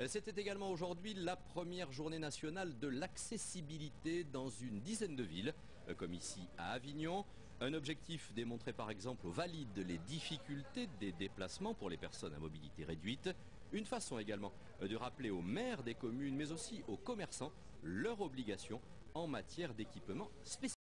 Euh, c'était également aujourd'hui la première journée nationale de l'accessibilité dans une dizaine de villes, euh, comme ici à Avignon. Un objectif démontré par exemple aux valides les difficultés des déplacements pour les personnes à mobilité réduite. Une façon également euh, de rappeler aux maires des communes, mais aussi aux commerçants, leurs obligations en matière d'équipement spécifique.